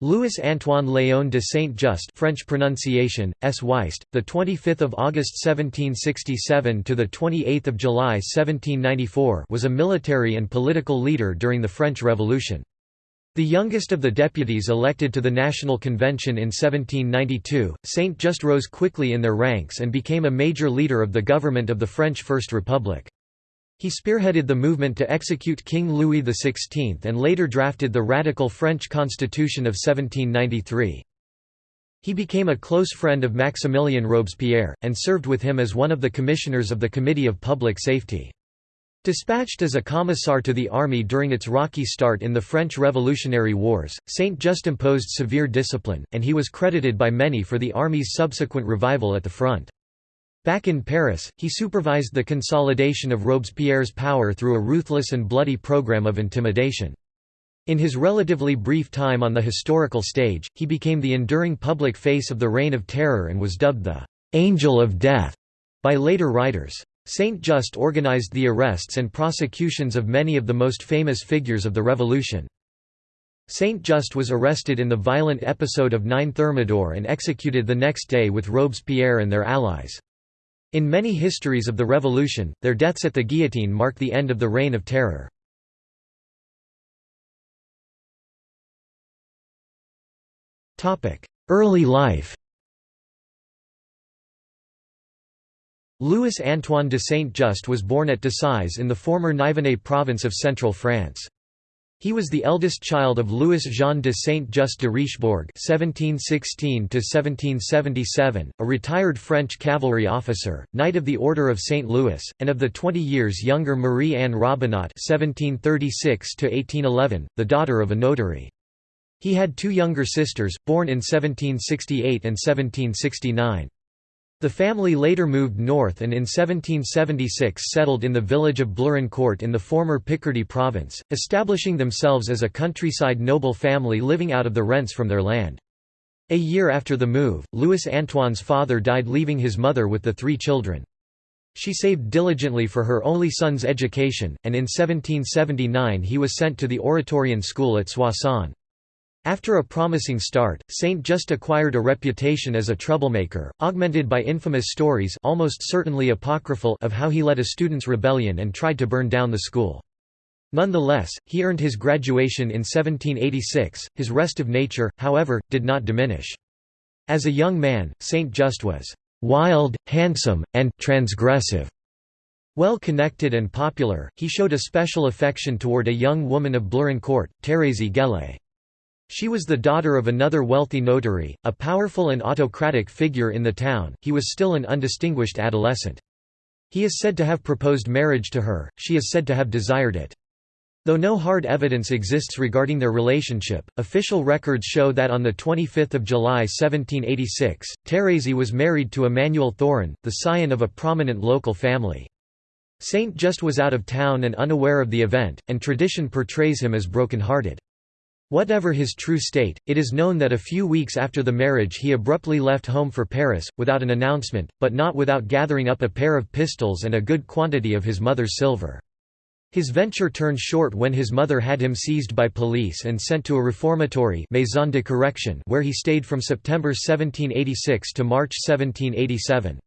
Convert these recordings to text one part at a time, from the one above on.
Louis Antoine Léon de Saint-Just French pronunciation S Weist the 25th of August 1767 to the 28th of July 1794 was a military and political leader during the French Revolution the youngest of the deputies elected to the National Convention in 1792, Saint-Just rose quickly in their ranks and became a major leader of the government of the French First Republic. He spearheaded the movement to execute King Louis XVI and later drafted the radical French Constitution of 1793. He became a close friend of Maximilien Robespierre, and served with him as one of the commissioners of the Committee of Public Safety. Dispatched as a commissar to the army during its rocky start in the French Revolutionary Wars, Saint-Just imposed severe discipline, and he was credited by many for the army's subsequent revival at the front. Back in Paris, he supervised the consolidation of Robespierre's power through a ruthless and bloody program of intimidation. In his relatively brief time on the historical stage, he became the enduring public face of the Reign of Terror and was dubbed the «Angel of Death» by later writers. Saint Just organized the arrests and prosecutions of many of the most famous figures of the revolution. Saint Just was arrested in the violent episode of 9 Thermidor and executed the next day with Robespierre and their allies. In many histories of the Revolution, their deaths at the guillotine mark the end of the Reign of Terror. Early life Louis Antoine de Saint-Just was born at Decize in the former Nivernais province of central France. He was the eldest child of Louis-Jean de Saint-Just de Richebourg (1716–1777), a retired French cavalry officer, Knight of the Order of Saint Louis, and of the 20 years younger Marie-Anne Robinot (1736–1811), the daughter of a notary. He had two younger sisters, born in 1768 and 1769. The family later moved north and in 1776 settled in the village of Blérancourt in the former Picardy province, establishing themselves as a countryside noble family living out of the rents from their land. A year after the move, Louis Antoine's father died leaving his mother with the three children. She saved diligently for her only son's education, and in 1779 he was sent to the Oratorian school at Soissons. After a promising start, Saint Just acquired a reputation as a troublemaker, augmented by infamous stories almost certainly apocryphal of how he led a students' rebellion and tried to burn down the school. Nonetheless, he earned his graduation in 1786. His restive nature, however, did not diminish. As a young man, Saint Just was wild, handsome, and transgressive. Well connected and popular, he showed a special affection toward a young woman of Blérancourt, Thérèse Gellé. She was the daughter of another wealthy notary, a powerful and autocratic figure in the town. He was still an undistinguished adolescent. He is said to have proposed marriage to her, she is said to have desired it. Though no hard evidence exists regarding their relationship, official records show that on 25 July 1786, Thérèse was married to Emmanuel Thorin, the scion of a prominent local family. Saint just was out of town and unaware of the event, and tradition portrays him as broken-hearted. Whatever his true state, it is known that a few weeks after the marriage he abruptly left home for Paris, without an announcement, but not without gathering up a pair of pistols and a good quantity of his mother's silver. His venture turned short when his mother had him seized by police and sent to a reformatory Maison de Correction where he stayed from September 1786 to March 1787.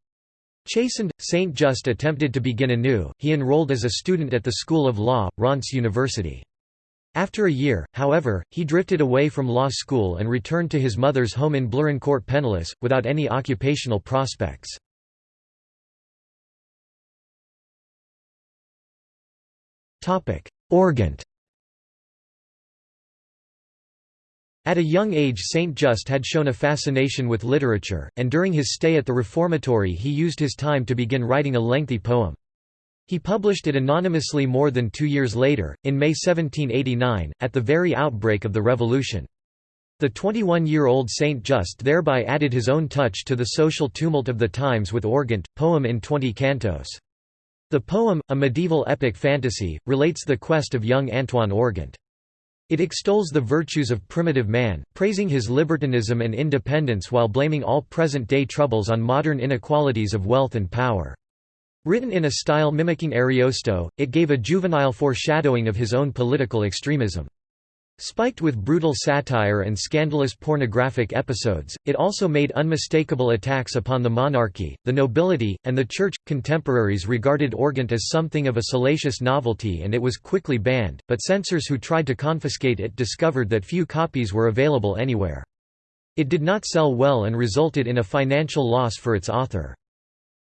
Chastened, Saint Just attempted to begin anew, he enrolled as a student at the School of Law, Reims University. After a year, however, he drifted away from law school and returned to his mother's home in Blérancourt penniless, without any occupational prospects. Organt At a young age Saint Just had shown a fascination with literature, and during his stay at the reformatory he used his time to begin writing a lengthy poem. He published it anonymously more than two years later, in May 1789, at the very outbreak of the Revolution. The 21-year-old Saint Just thereby added his own touch to the social tumult of the times with Organt, poem in twenty cantos. The poem, a medieval epic fantasy, relates the quest of young Antoine Organt. It extols the virtues of primitive man, praising his libertinism and independence while blaming all present-day troubles on modern inequalities of wealth and power. Written in a style mimicking Ariosto, it gave a juvenile foreshadowing of his own political extremism. Spiked with brutal satire and scandalous pornographic episodes, it also made unmistakable attacks upon the monarchy, the nobility, and the church. Contemporaries regarded Organt as something of a salacious novelty and it was quickly banned, but censors who tried to confiscate it discovered that few copies were available anywhere. It did not sell well and resulted in a financial loss for its author.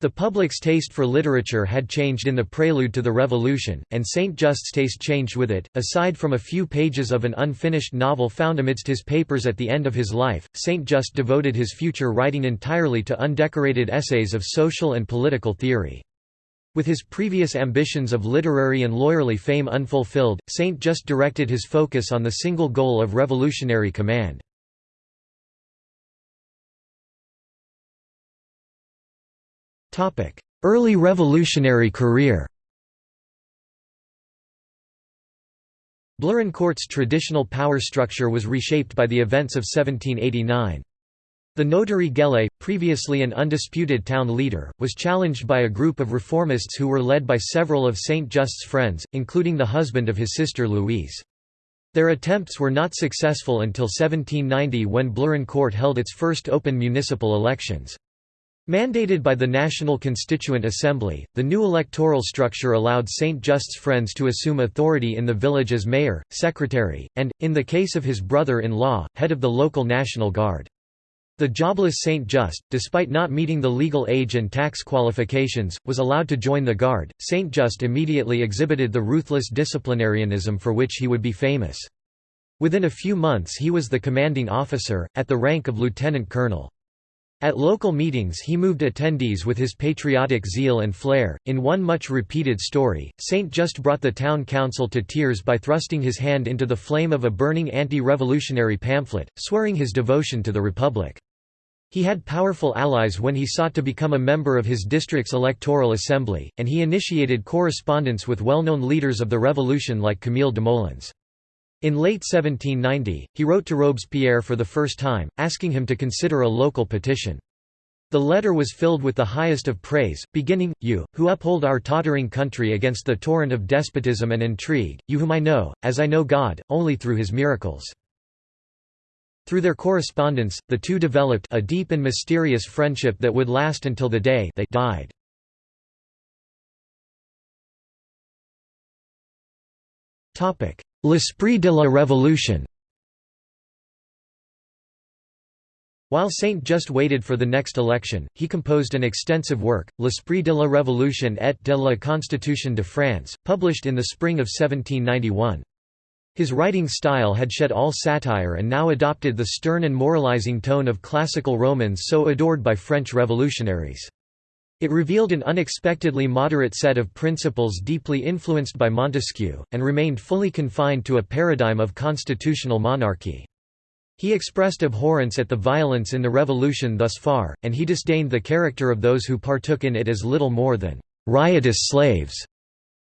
The public's taste for literature had changed in the prelude to the Revolution, and Saint Just's taste changed with it. Aside from a few pages of an unfinished novel found amidst his papers at the end of his life, Saint Just devoted his future writing entirely to undecorated essays of social and political theory. With his previous ambitions of literary and lawyerly fame unfulfilled, Saint Just directed his focus on the single goal of revolutionary command. Early revolutionary career Blérancourt's traditional power structure was reshaped by the events of 1789. The notary Gellé, previously an undisputed town leader, was challenged by a group of reformists who were led by several of Saint Just's friends, including the husband of his sister Louise. Their attempts were not successful until 1790 when Blurencourt held its first open municipal elections. Mandated by the National Constituent Assembly, the new electoral structure allowed St. Just's friends to assume authority in the village as mayor, secretary, and, in the case of his brother-in-law, head of the local National Guard. The jobless St. Just, despite not meeting the legal age and tax qualifications, was allowed to join the Guard. St. Just immediately exhibited the ruthless disciplinarianism for which he would be famous. Within a few months he was the commanding officer, at the rank of lieutenant colonel. At local meetings he moved attendees with his patriotic zeal and flair. In one much repeated story, Saint just brought the town council to tears by thrusting his hand into the flame of a burning anti-revolutionary pamphlet, swearing his devotion to the Republic. He had powerful allies when he sought to become a member of his district's electoral assembly, and he initiated correspondence with well-known leaders of the revolution like Camille Desmoulins. In late 1790, he wrote to Robespierre for the first time, asking him to consider a local petition. The letter was filled with the highest of praise, beginning, You, who uphold our tottering country against the torrent of despotism and intrigue, you whom I know, as I know God, only through his miracles. Through their correspondence, the two developed a deep and mysterious friendship that would last until the day they died. L'esprit de la Révolution While Saint just waited for the next election, he composed an extensive work, L'Esprit de la Révolution et de la Constitution de France, published in the spring of 1791. His writing style had shed all satire and now adopted the stern and moralizing tone of classical Romans so adored by French revolutionaries. It revealed an unexpectedly moderate set of principles deeply influenced by Montesquieu, and remained fully confined to a paradigm of constitutional monarchy. He expressed abhorrence at the violence in the revolution thus far, and he disdained the character of those who partook in it as little more than riotous slaves.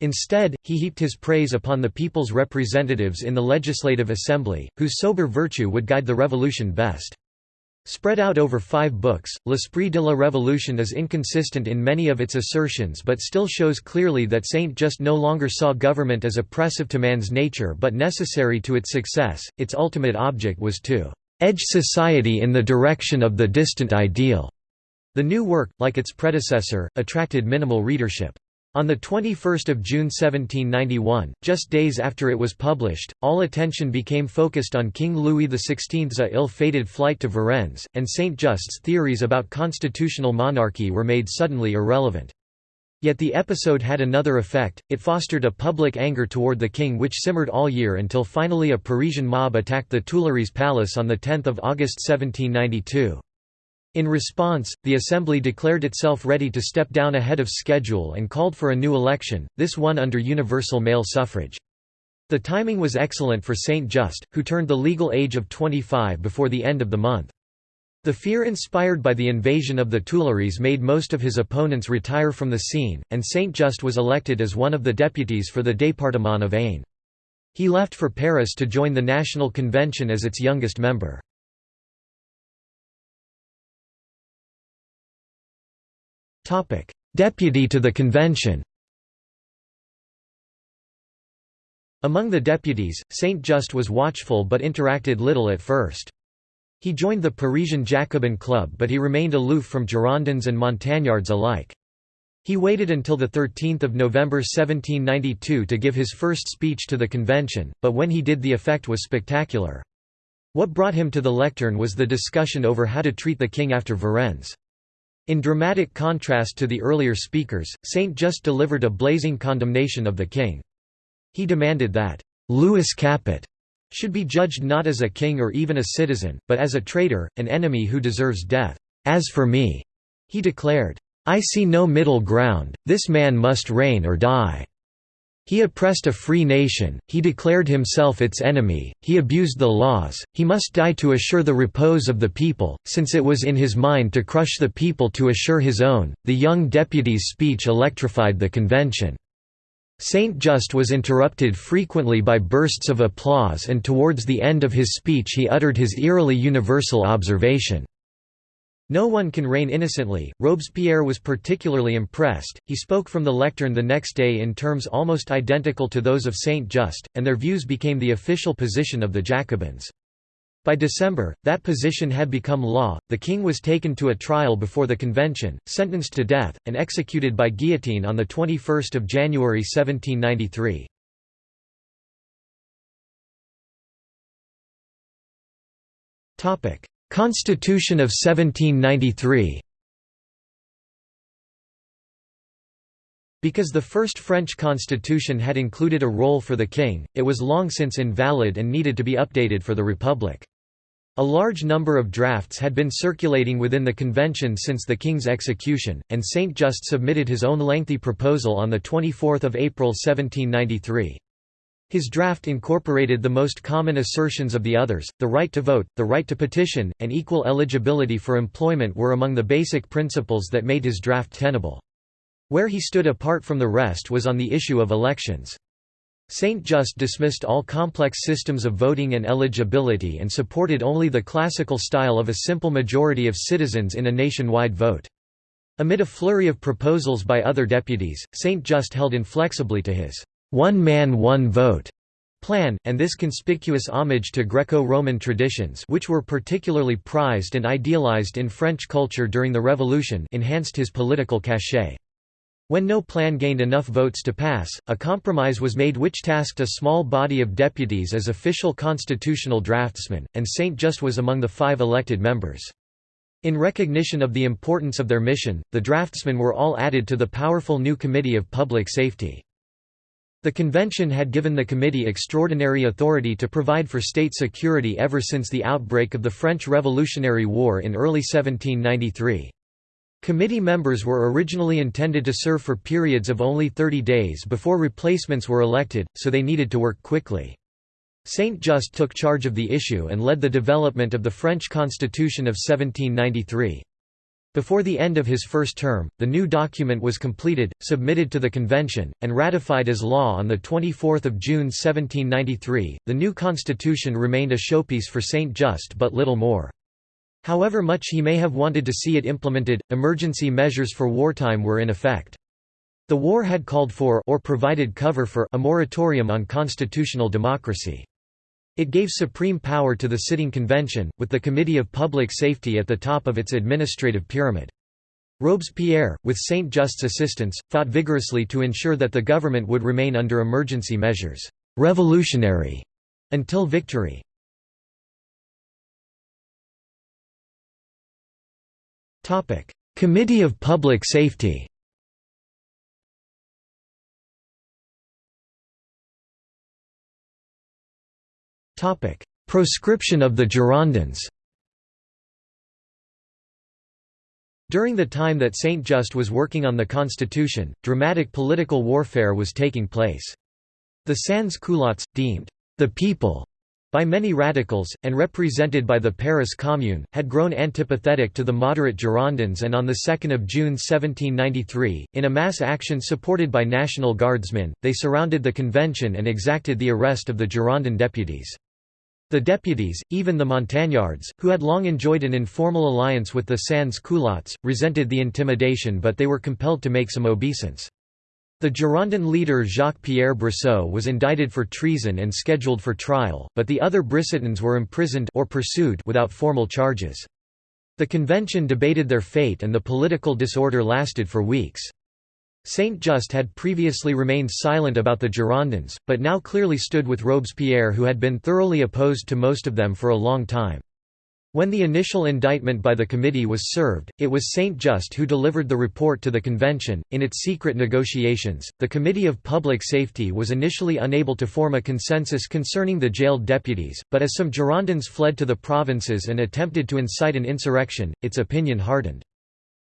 Instead, he heaped his praise upon the people's representatives in the Legislative Assembly, whose sober virtue would guide the revolution best. Spread out over five books, L'Esprit de la Révolution is inconsistent in many of its assertions but still shows clearly that Saint just no longer saw government as oppressive to man's nature but necessary to its success, its ultimate object was to "...edge society in the direction of the distant ideal." The new work, like its predecessor, attracted minimal readership. On 21 June 1791, just days after it was published, all attention became focused on King Louis XVI's ill-fated flight to Varennes, and Saint Just's theories about constitutional monarchy were made suddenly irrelevant. Yet the episode had another effect, it fostered a public anger toward the king which simmered all year until finally a Parisian mob attacked the Tuileries Palace on 10 August 1792. In response, the Assembly declared itself ready to step down ahead of schedule and called for a new election, this one under universal male suffrage. The timing was excellent for Saint Just, who turned the legal age of 25 before the end of the month. The fear inspired by the invasion of the Tuileries made most of his opponents retire from the scene, and Saint Just was elected as one of the deputies for the département of Aisne. He left for Paris to join the National Convention as its youngest member. Deputy to the Convention Among the deputies, Saint-Just was watchful but interacted little at first. He joined the Parisian Jacobin Club but he remained aloof from Girondins and Montagnards alike. He waited until 13 November 1792 to give his first speech to the convention, but when he did the effect was spectacular. What brought him to the lectern was the discussion over how to treat the king after Varennes. In dramatic contrast to the earlier speakers, Saint Just delivered a blazing condemnation of the king. He demanded that Louis Capet should be judged not as a king or even a citizen, but as a traitor, an enemy who deserves death. As for me, he declared, I see no middle ground, this man must reign or die. He oppressed a free nation, he declared himself its enemy, he abused the laws, he must die to assure the repose of the people, since it was in his mind to crush the people to assure his own. The young deputy's speech electrified the convention. Saint Just was interrupted frequently by bursts of applause and towards the end of his speech he uttered his eerily universal observation. No one can reign innocently. Robespierre was particularly impressed. He spoke from the lectern the next day in terms almost identical to those of Saint Just, and their views became the official position of the Jacobins. By December, that position had become law. The king was taken to a trial before the convention, sentenced to death, and executed by guillotine on 21 January 1793. Constitution of 1793 Because the first French constitution had included a role for the king, it was long since invalid and needed to be updated for the republic. A large number of drafts had been circulating within the convention since the king's execution, and Saint Just submitted his own lengthy proposal on 24 April 1793. His draft incorporated the most common assertions of the others, the right to vote, the right to petition, and equal eligibility for employment were among the basic principles that made his draft tenable. Where he stood apart from the rest was on the issue of elections. Saint Just dismissed all complex systems of voting and eligibility and supported only the classical style of a simple majority of citizens in a nationwide vote. Amid a flurry of proposals by other deputies, Saint Just held inflexibly to his one man one vote plan, and this conspicuous homage to Greco-Roman traditions which were particularly prized and idealized in French culture during the Revolution enhanced his political cachet. When no plan gained enough votes to pass, a compromise was made which tasked a small body of deputies as official constitutional draftsmen, and Saint Just was among the five elected members. In recognition of the importance of their mission, the draftsmen were all added to the powerful new Committee of Public Safety. The convention had given the committee extraordinary authority to provide for state security ever since the outbreak of the French Revolutionary War in early 1793. Committee members were originally intended to serve for periods of only 30 days before replacements were elected, so they needed to work quickly. Saint Just took charge of the issue and led the development of the French Constitution of 1793. Before the end of his first term, the new document was completed, submitted to the convention, and ratified as law on 24 June 1793. The new constitution remained a showpiece for Saint Just but little more. However much he may have wanted to see it implemented, emergency measures for wartime were in effect. The war had called for or provided cover for a moratorium on constitutional democracy. It gave supreme power to the sitting convention, with the Committee of Public Safety at the top of its administrative pyramid. Robespierre, with Saint Just's assistance, fought vigorously to ensure that the government would remain under emergency measures, revolutionary, until victory. Committee of Public Safety Proscription of the Girondins During the time that Saint Just was working on the constitution, dramatic political warfare was taking place. The sans-culottes, deemed the people by many radicals, and represented by the Paris Commune, had grown antipathetic to the moderate Girondins and on 2 June 1793, in a mass action supported by National Guardsmen, they surrounded the convention and exacted the arrest of the Girondin deputies. The deputies, even the Montagnards, who had long enjoyed an informal alliance with the sans-culottes, resented the intimidation but they were compelled to make some obeisance. The Girondin leader Jacques-Pierre Brissot was indicted for treason and scheduled for trial, but the other Brissotins were imprisoned or pursued without formal charges. The convention debated their fate and the political disorder lasted for weeks. Saint-Just had previously remained silent about the Girondins, but now clearly stood with Robespierre who had been thoroughly opposed to most of them for a long time. When the initial indictment by the committee was served, it was Saint-Just who delivered the report to the convention. In its secret negotiations, the Committee of Public Safety was initially unable to form a consensus concerning the jailed deputies, but as some Girondins fled to the provinces and attempted to incite an insurrection, its opinion hardened.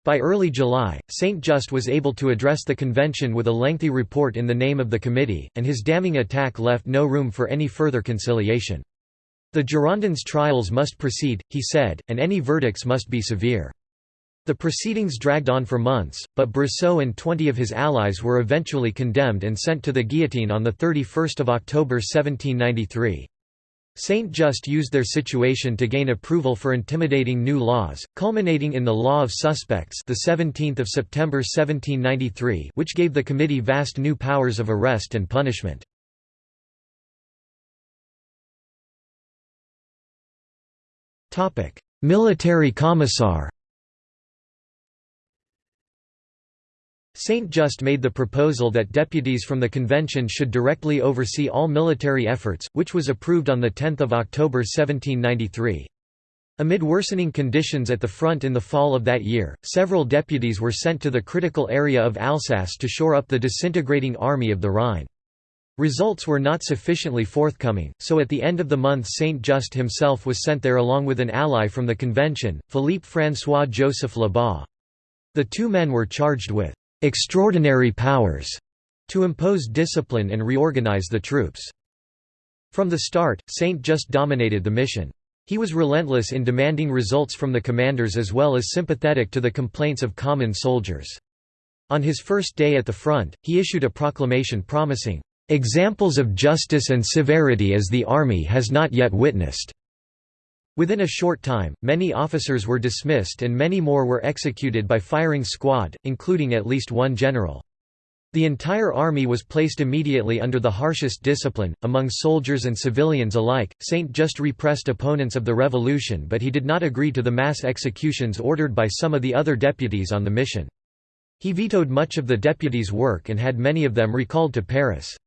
By early July, Saint-Just was able to address the convention with a lengthy report in the name of the committee, and his damning attack left no room for any further conciliation. The Girondins' trials must proceed, he said, and any verdicts must be severe. The proceedings dragged on for months, but Brissot and 20 of his allies were eventually condemned and sent to the guillotine on 31 October 1793. Saint Just used their situation to gain approval for intimidating new laws, culminating in the Law of Suspects the 17th of September 1793, which gave the committee vast new powers of arrest and punishment. Military commissar Saint Just made the proposal that deputies from the convention should directly oversee all military efforts, which was approved on 10 October 1793. Amid worsening conditions at the front in the fall of that year, several deputies were sent to the critical area of Alsace to shore up the disintegrating army of the Rhine. Results were not sufficiently forthcoming, so at the end of the month Saint Just himself was sent there along with an ally from the convention, Philippe François Joseph Lebas. The two men were charged with «extraordinary powers» to impose discipline and reorganize the troops. From the start, Saint Just dominated the mission. He was relentless in demanding results from the commanders as well as sympathetic to the complaints of common soldiers. On his first day at the front, he issued a proclamation promising examples of justice and severity as the Army has not yet witnessed." Within a short time, many officers were dismissed and many more were executed by firing squad, including at least one general. The entire army was placed immediately under the harshest discipline, among soldiers and civilians alike. Saint just repressed opponents of the revolution but he did not agree to the mass executions ordered by some of the other deputies on the mission. He vetoed much of the deputies' work and had many of them recalled to Paris.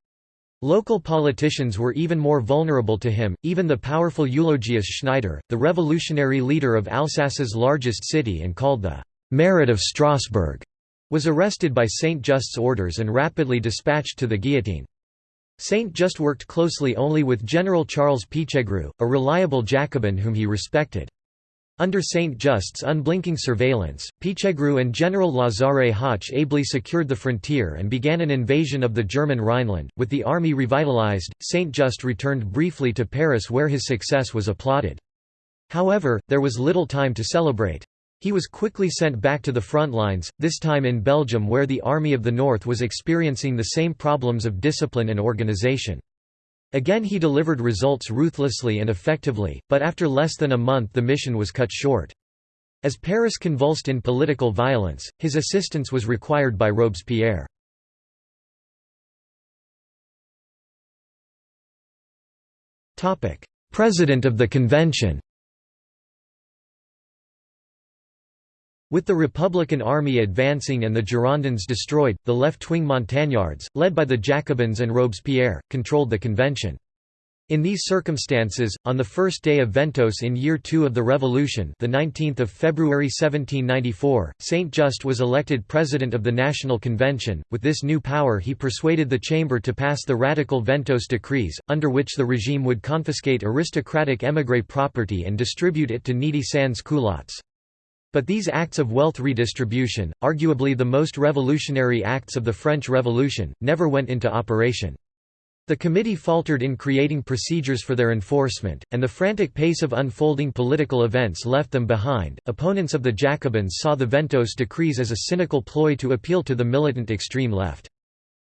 Local politicians were even more vulnerable to him, even the powerful Eulogius Schneider, the revolutionary leader of Alsace's largest city and called the «Marat of Strasbourg», was arrested by Saint Just's orders and rapidly dispatched to the guillotine. Saint Just worked closely only with General Charles Pichegru, a reliable Jacobin whom he respected. Under Saint Just's unblinking surveillance, Pichegru and General Lazare Hoche ably secured the frontier and began an invasion of the German Rhineland. With the army revitalized, Saint Just returned briefly to Paris where his success was applauded. However, there was little time to celebrate. He was quickly sent back to the front lines, this time in Belgium where the Army of the North was experiencing the same problems of discipline and organization. Again he delivered results ruthlessly and effectively, but after less than a month the mission was cut short. As Paris convulsed in political violence, his assistance was required by Robespierre. President of the convention With the Republican army advancing and the Girondins destroyed, the left-wing Montagnards, led by the Jacobins and Robespierre, controlled the convention. In these circumstances, on the first day of Ventôse in year 2 of the Revolution the 19th of February 1794, Saint Just was elected president of the National Convention. With this new power he persuaded the chamber to pass the radical Ventôse decrees, under which the regime would confiscate aristocratic émigré property and distribute it to needy sans-culottes. But these acts of wealth redistribution, arguably the most revolutionary acts of the French Revolution, never went into operation. The committee faltered in creating procedures for their enforcement, and the frantic pace of unfolding political events left them behind. Opponents of the Jacobins saw the Ventôse decrees as a cynical ploy to appeal to the militant extreme left.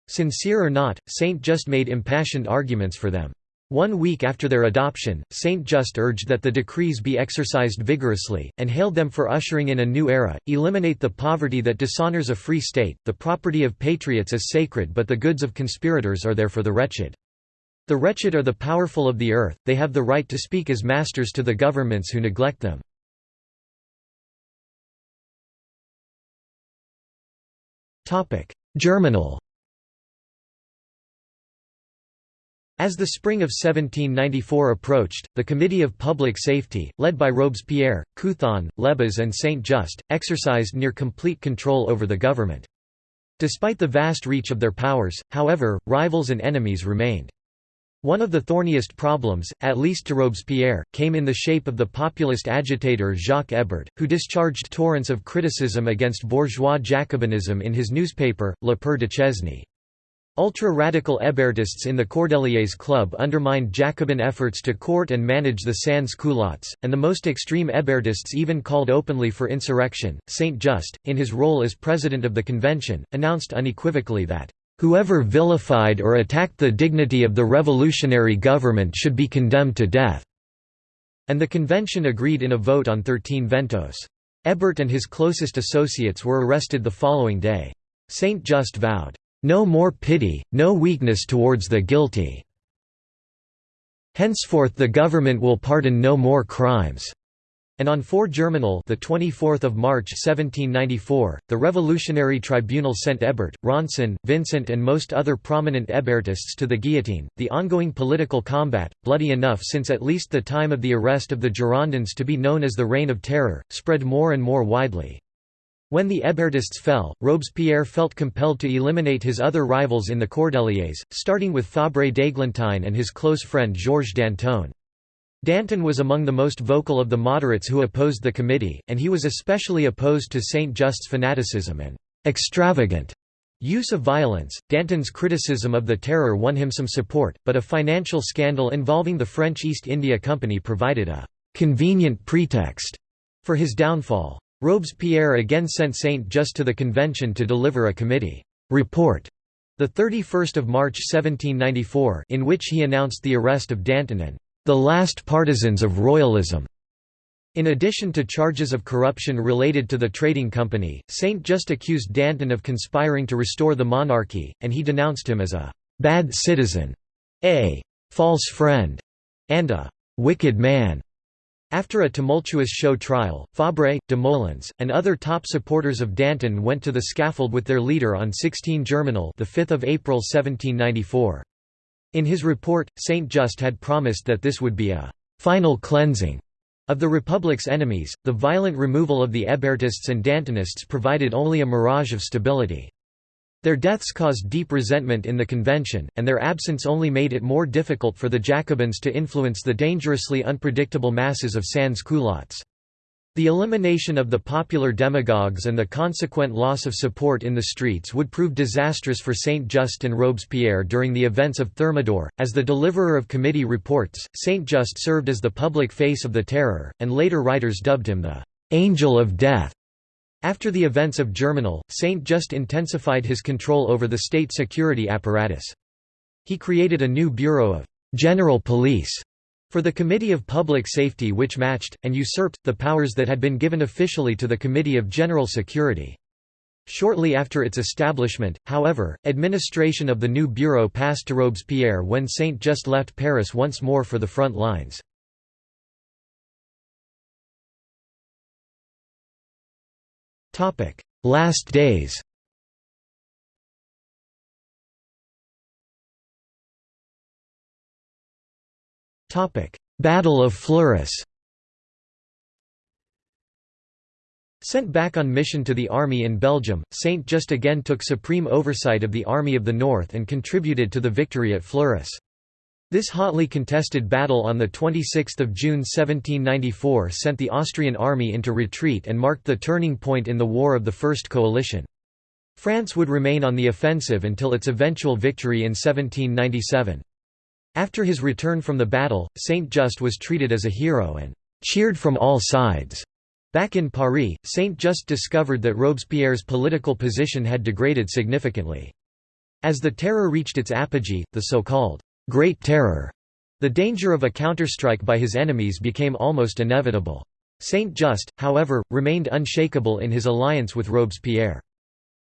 Sincere or not, Saint just made impassioned arguments for them. One week after their adoption, Saint Just urged that the decrees be exercised vigorously, and hailed them for ushering in a new era, eliminate the poverty that dishonors a free state, the property of patriots is sacred but the goods of conspirators are there for the wretched. The wretched are the powerful of the earth, they have the right to speak as masters to the governments who neglect them. Germinal As the spring of 1794 approached, the Committee of Public Safety, led by Robespierre, Couthon, Lebas and Saint-Just, exercised near complete control over the government. Despite the vast reach of their powers, however, rivals and enemies remained. One of the thorniest problems, at least to Robespierre, came in the shape of the populist agitator Jacques Hébert, who discharged torrents of criticism against bourgeois Jacobinism in his newspaper, Le Père Duchesne. Ultra-radical Hébertists in the Cordeliers Club undermined Jacobin efforts to court and manage the sans-culottes, and the most extreme Hébertists even called openly for insurrection. Saint Just, in his role as president of the convention, announced unequivocally that, "...whoever vilified or attacked the dignity of the revolutionary government should be condemned to death." And the convention agreed in a vote on 13 ventôse. Hébert and his closest associates were arrested the following day. Saint Just vowed, no more pity, no weakness towards the guilty. Henceforth the government will pardon no more crimes. And on 4 Germinal the 24th of March 1794, the Revolutionary Tribunal sent Hébert, Ronsin, Vincent and most other prominent Hébertists to the guillotine. The ongoing political combat, bloody enough since at least the time of the arrest of the Girondins to be known as the Reign of Terror, spread more and more widely. When the Hébertists fell, Robespierre felt compelled to eliminate his other rivals in the Cordeliers, starting with Fabre d'Églantine and his close friend Georges Danton. Danton was among the most vocal of the moderates who opposed the committee, and he was especially opposed to Saint Just's fanaticism and extravagant use of violence. Danton's criticism of the terror won him some support, but a financial scandal involving the French East India Company provided a convenient pretext for his downfall. Robespierre again sent Saint Just to the convention to deliver a committee report the 31st of March 1794 in which he announced the arrest of Danton and the last partisans of royalism. In addition to charges of corruption related to the trading company, Saint Just accused Danton of conspiring to restore the monarchy, and he denounced him as a bad citizen, a false friend, and a wicked man. After a tumultuous show trial, Fabre, Desmoulins, and other top supporters of Danton went to the scaffold with their leader on 16 Germinal the 5th of April 1794. In his report, Saint Just had promised that this would be a «final cleansing» of the Republic's enemies. The violent removal of the Hébertists and Dantonists provided only a mirage of stability. Their deaths caused deep resentment in the convention, and their absence only made it more difficult for the Jacobins to influence the dangerously unpredictable masses of sans-culottes. The elimination of the popular demagogues and the consequent loss of support in the streets would prove disastrous for Saint Just and Robespierre during the events of Thermidor. As the deliverer of committee reports, Saint Just served as the public face of the terror, and later writers dubbed him the Angel of Death. After the events of Germinal, Saint Just intensified his control over the state security apparatus. He created a new bureau of «general police» for the Committee of Public Safety which matched, and usurped, the powers that had been given officially to the Committee of General Security. Shortly after its establishment, however, administration of the new bureau passed to Robespierre when Saint Just left Paris once more for the front lines. Last days. Topic: Battle of Fleurus. Sent back on mission to the army in Belgium, Saint just again took supreme oversight of the Army of the North and contributed to the victory at Fleurus. This hotly contested battle on 26 June 1794 sent the Austrian army into retreat and marked the turning point in the War of the First Coalition. France would remain on the offensive until its eventual victory in 1797. After his return from the battle, Saint Just was treated as a hero and «cheered from all sides». Back in Paris, Saint Just discovered that Robespierre's political position had degraded significantly. As the terror reached its apogee, the so-called Great Terror, The danger of a counterstrike by his enemies became almost inevitable. Saint-Just, however, remained unshakable in his alliance with Robespierre.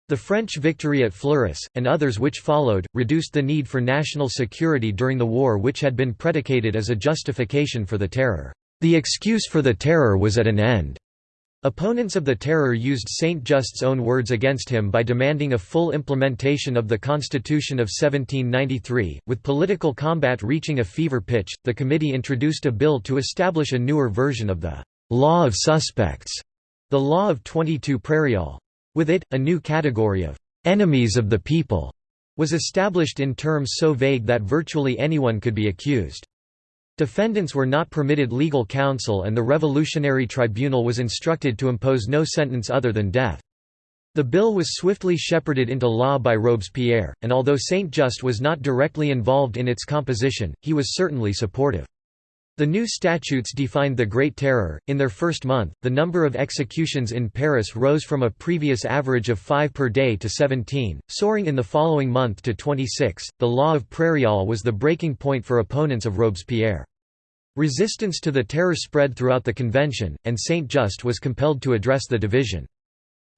The French victory at Fleurus, and others which followed, reduced the need for national security during the war which had been predicated as a justification for the terror. The excuse for the terror was at an end. Opponents of the terror used Saint-Just's own words against him by demanding a full implementation of the Constitution of 1793. With political combat reaching a fever pitch, the committee introduced a bill to establish a newer version of the law of suspects, the law of 22 Prairial. With it, a new category of enemies of the people was established in terms so vague that virtually anyone could be accused. Defendants were not permitted legal counsel and the Revolutionary Tribunal was instructed to impose no sentence other than death. The bill was swiftly shepherded into law by Robespierre, and although Saint-Just was not directly involved in its composition, he was certainly supportive. The new statutes defined the Great Terror. In their first month, the number of executions in Paris rose from a previous average of 5 per day to 17, soaring in the following month to 26. The law of Prairial was the breaking point for opponents of Robespierre. Resistance to the terror spread throughout the convention, and Saint-Just was compelled to address the division.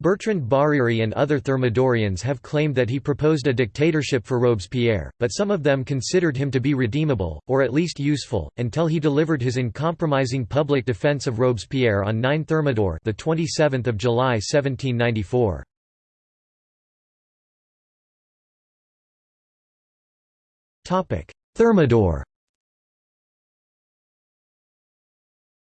Bertrand Barère and other Thermidorians have claimed that he proposed a dictatorship for Robespierre, but some of them considered him to be redeemable, or at least useful, until he delivered his uncompromising public defense of Robespierre on 9 Thermidor the 27th of July 1794. Thermidor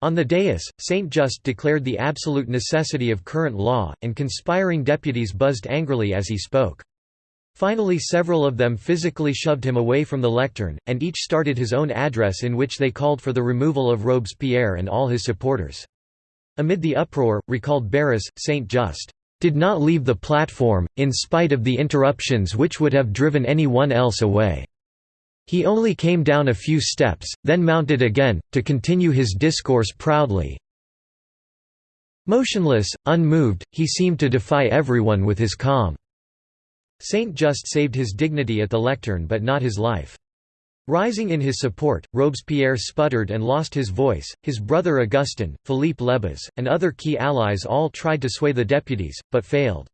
On the dais, Saint-Just declared the absolute necessity of current law, and conspiring deputies buzzed angrily as he spoke. Finally several of them physically shoved him away from the lectern, and each started his own address in which they called for the removal of Robespierre and all his supporters. Amid the uproar, recalled Barras, Saint-Just, "...did not leave the platform, in spite of the interruptions which would have driven any one else away." He only came down a few steps, then mounted again, to continue his discourse proudly. Motionless, unmoved, he seemed to defy everyone with his calm. Saint-Just saved his dignity at the lectern but not his life. Rising in his support, Robespierre sputtered and lost his voice. His brother Augustin, Philippe Lebas, and other key allies all tried to sway the deputies, but failed.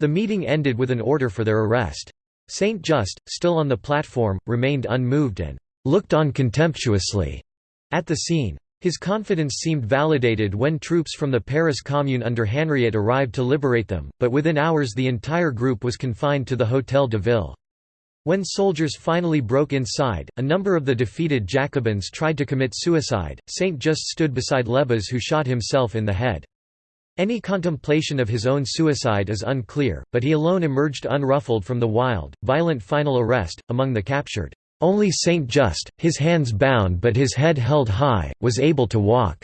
The meeting ended with an order for their arrest. Saint Just, still on the platform, remained unmoved and looked on contemptuously at the scene. His confidence seemed validated when troops from the Paris Commune under Henriot arrived to liberate them, but within hours the entire group was confined to the Hôtel de Ville. When soldiers finally broke inside, a number of the defeated Jacobins tried to commit suicide. Saint Just stood beside Lebas who shot himself in the head. Any contemplation of his own suicide is unclear, but he alone emerged unruffled from the wild, violent final arrest. Among the captured, only Saint Just, his hands bound but his head held high, was able to walk.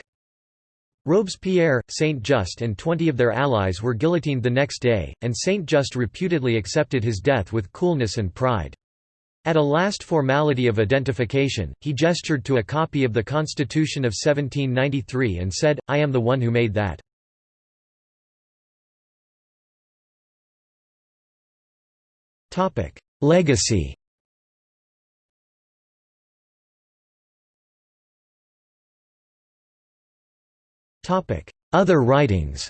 Robespierre, Saint Just and twenty of their allies were guillotined the next day, and Saint Just reputedly accepted his death with coolness and pride. At a last formality of identification, he gestured to a copy of the Constitution of 1793 and said, I am the one who made that. Topic: Legacy. Topic: Other writings.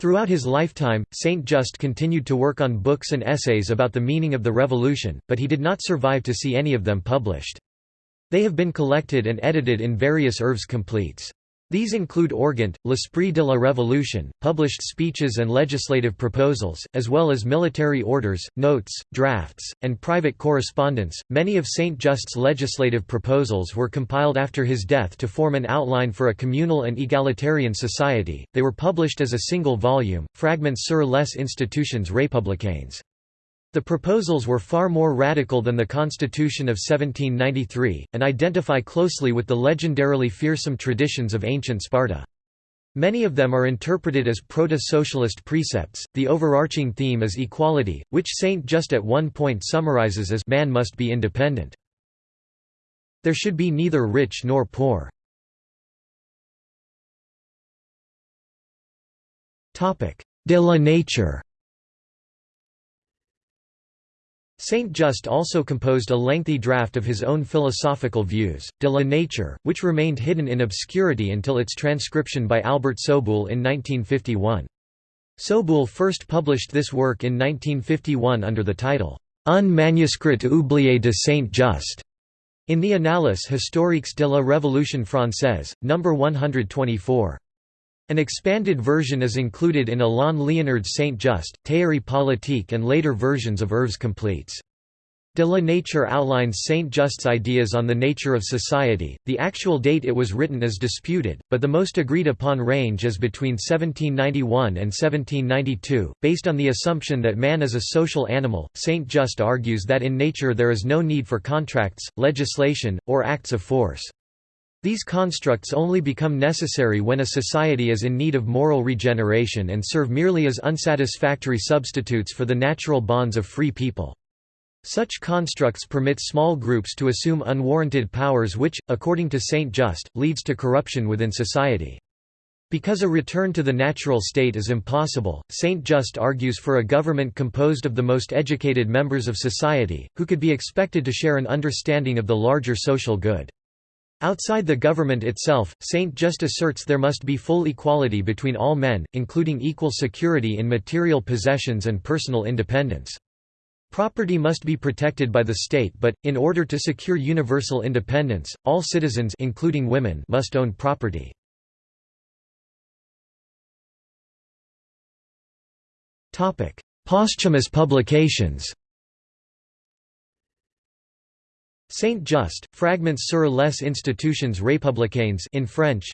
Throughout his lifetime, Saint Just continued to work on books and essays about the meaning of the Revolution, but he did not survive to see any of them published. They have been collected and edited in various œuvres complètes. These include Organt, L'Esprit de la Révolution, published speeches and legislative proposals, as well as military orders, notes, drafts, and private correspondence. Many of Saint Just's legislative proposals were compiled after his death to form an outline for a communal and egalitarian society. They were published as a single volume, Fragments sur les institutions républicaines. The proposals were far more radical than the Constitution of 1793, and identify closely with the legendarily fearsome traditions of ancient Sparta. Many of them are interpreted as proto-socialist precepts. The overarching theme is equality, which Saint just at one point summarizes as man must be independent. There should be neither rich nor poor. Topic: De la nature. Saint Just also composed a lengthy draft of his own philosophical views, De la Nature, which remained hidden in obscurity until its transcription by Albert Soboul in 1951. Soboul first published this work in 1951 under the title, Un manuscrit oublié de Saint Just, in the Annales historiques de la Révolution française, No. 124. An expanded version is included in Alain Liénard's Saint Just, Théorie politique and later versions of Œuvres complètes. De la Nature outlines Saint Just's ideas on the nature of society. The actual date it was written is disputed, but the most agreed upon range is between 1791 and 1792. Based on the assumption that man is a social animal, Saint Just argues that in nature there is no need for contracts, legislation, or acts of force. These constructs only become necessary when a society is in need of moral regeneration and serve merely as unsatisfactory substitutes for the natural bonds of free people. Such constructs permit small groups to assume unwarranted powers which, according to Saint Just, leads to corruption within society. Because a return to the natural state is impossible, Saint Just argues for a government composed of the most educated members of society, who could be expected to share an understanding of the larger social good. Outside the government itself, Saint Just asserts there must be full equality between all men, including equal security in material possessions and personal independence. Property must be protected by the state but, in order to secure universal independence, all citizens including women must own property. Posthumous publications Saint Just, Fragments sur les institutions républicaines in French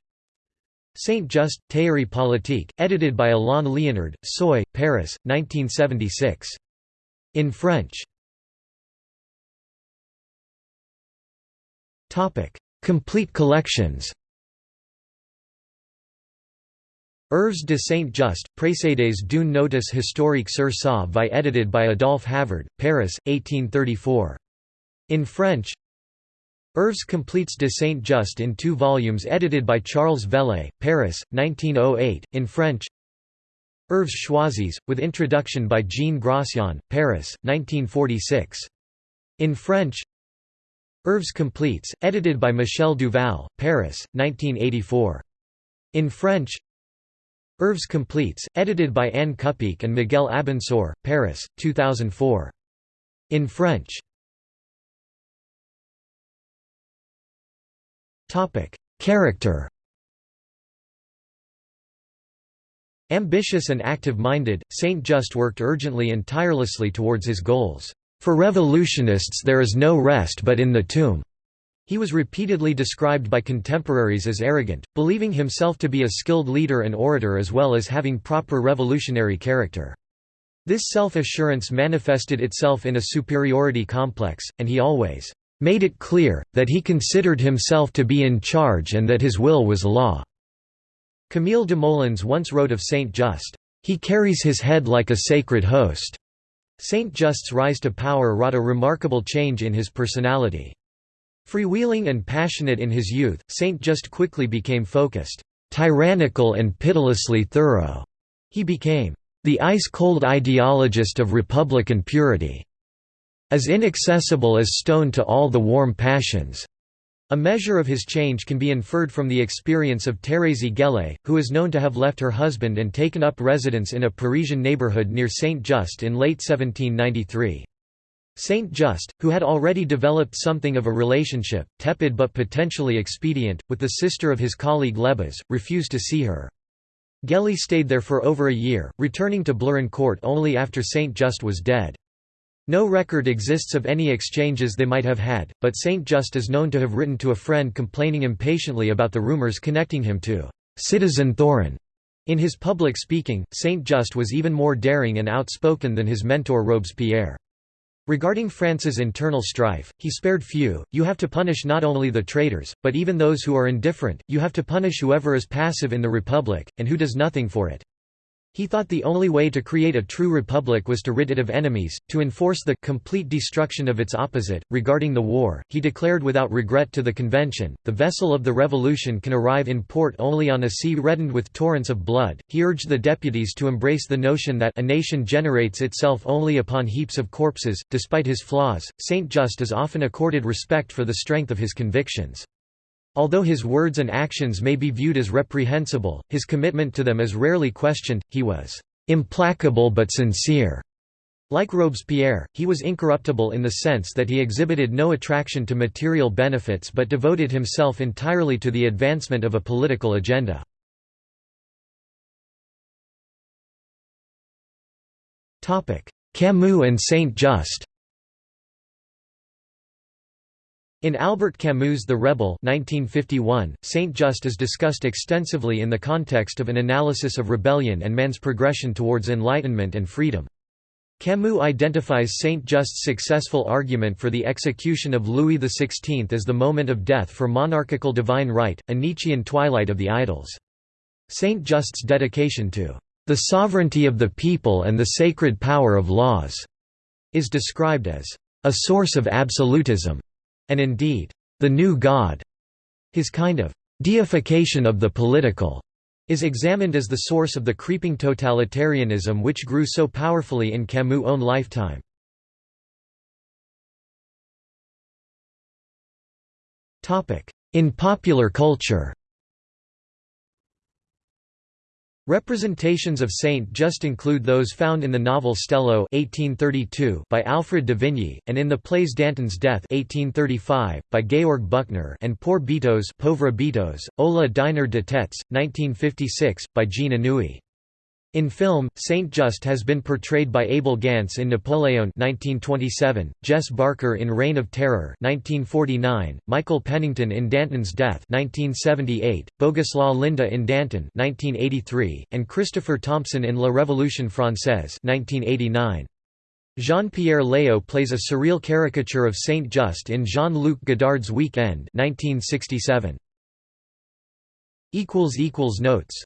Saint Just, Théorie politique, edited by Alain Liénard, Seuil, Paris, 1976. In French Topic: Complete collections Œuvres de Saint Just, précédés d'une notice historique sur sa vie edited by Adolphe Havard, Paris, 1834. In French Œuvres complètes de Saint Just in two volumes edited by Charles Vellay, Paris, 1908, in French Œuvres choisies, with introduction by Jean Gratien, Paris, 1946. In French Œuvres complètes, edited by Michel Duval, Paris, 1984. In French Œuvres complètes, edited by Anne Kupiec and Miguel Abensour, Paris, 2004. In French Character Ambitious and active-minded, Saint Just worked urgently and tirelessly towards his goals. For revolutionists there is no rest but in the tomb. He was repeatedly described by contemporaries as arrogant, believing himself to be a skilled leader and orator as well as having proper revolutionary character. This self-assurance manifested itself in a superiority complex, and he always made it clear, that he considered himself to be in charge and that his will was law." Camille Desmoulins once wrote of Saint Just, "...he carries his head like a sacred host." Saint Just's rise to power wrought a remarkable change in his personality. Freewheeling and passionate in his youth, Saint Just quickly became focused, tyrannical and pitilessly thorough. He became the ice-cold ideologist of republican purity as inaccessible as stone to all the warm passions. A measure of his change can be inferred from the experience of Thérèse Gellé, who is known to have left her husband and taken up residence in a Parisian neighborhood near Saint-Just in late 1793. Saint Just, who had already developed something of a relationship, tepid but potentially expedient, with the sister of his colleague Lebas, refused to see her. Gellé stayed there for over a year, returning to Blérancourt only after Saint Just was dead. No record exists of any exchanges they might have had, but Saint Just is known to have written to a friend complaining impatiently about the rumors connecting him to Citizen Thorin. In his public speaking, Saint Just was even more daring and outspoken than his mentor Robespierre. Regarding France's internal strife, he spared few, you have to punish not only the traitors, but even those who are indifferent, you have to punish whoever is passive in the Republic, and who does nothing for it. He thought the only way to create a true republic was to rid it of enemies, to enforce the complete destruction of its opposite. Regarding the war, he declared without regret to the convention, the vessel of the revolution can arrive in port only on a sea reddened with torrents of blood. He urged the deputies to embrace the notion that a nation generates itself only upon heaps of corpses. Despite his flaws, Saint Just is often accorded respect for the strength of his convictions. Although his words and actions may be viewed as reprehensible, his commitment to them is rarely questioned, he was "...implacable but sincere." Like Robespierre, he was incorruptible in the sense that he exhibited no attraction to material benefits but devoted himself entirely to the advancement of a political agenda. Camus and Saint-Just In Albert Camus' The Rebel 1951, Saint-Just is discussed extensively in the context of an analysis of rebellion and man's progression towards enlightenment and freedom. Camus identifies Saint-Just's successful argument for the execution of Louis XVI as the moment of death for monarchical divine right, a Nietzschean twilight of the idols. Saint-Just's dedication to the sovereignty of the people and the sacred power of laws is described as a source of absolutism and indeed, the new God. His kind of deification of the political is examined as the source of the creeping totalitarianism which grew so powerfully in Camus' own lifetime. In popular culture Representations of Saint just include those found in the novel Stello 1832 by Alfred de Vigny, and in the plays Danton's Death 1835, by Georg Büchner and Poor Pauvre Bitos, ou le Dîner de têtes, 1956, by Jean Anouilh. In film, Saint Just has been portrayed by Abel Gance in Napoleon 1927, Jess Barker in Reign of Terror 1949, Michael Pennington in Danton's Death 1978, Boguslaw Linda in Danton 1983, and Christopher Thompson in La Révolution Française 1989. Jean-Pierre Léaud plays a surreal caricature of Saint Just in Jean-Luc Godard's Week End 1967. Notes